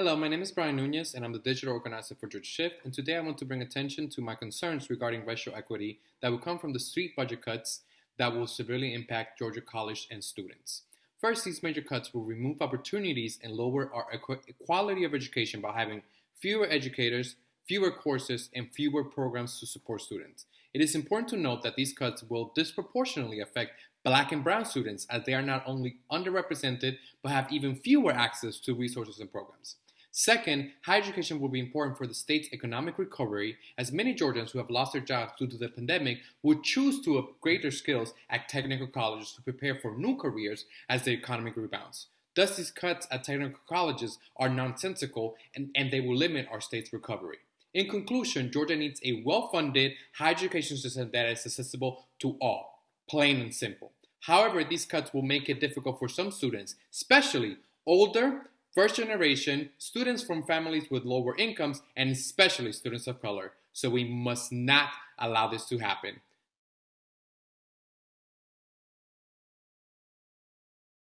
Hello, my name is Brian Nunez, and I'm the digital organizer for Georgia Shift. And today I want to bring attention to my concerns regarding racial equity that will come from the street budget cuts that will severely impact Georgia college and students. First, these major cuts will remove opportunities and lower our quality of education by having fewer educators, fewer courses, and fewer programs to support students. It is important to note that these cuts will disproportionately affect black and brown students as they are not only underrepresented but have even fewer access to resources and programs. Second, higher education will be important for the state's economic recovery, as many Georgians who have lost their jobs due to the pandemic would choose to upgrade their skills at technical colleges to prepare for new careers as the economy rebounds. Thus, these cuts at technical colleges are nonsensical and, and they will limit our state's recovery. In conclusion, Georgia needs a well funded higher education system that is accessible to all, plain and simple. However, these cuts will make it difficult for some students, especially older First generation, students from families with lower incomes, and especially students of color. So we must not allow this to happen.